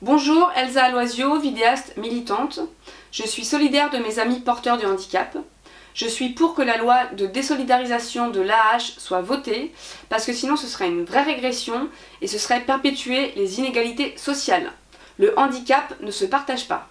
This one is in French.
Bonjour, Elsa Aloisio, vidéaste militante. Je suis solidaire de mes amis porteurs du handicap. Je suis pour que la loi de désolidarisation de l'AH soit votée, parce que sinon ce serait une vraie régression et ce serait perpétuer les inégalités sociales. Le handicap ne se partage pas.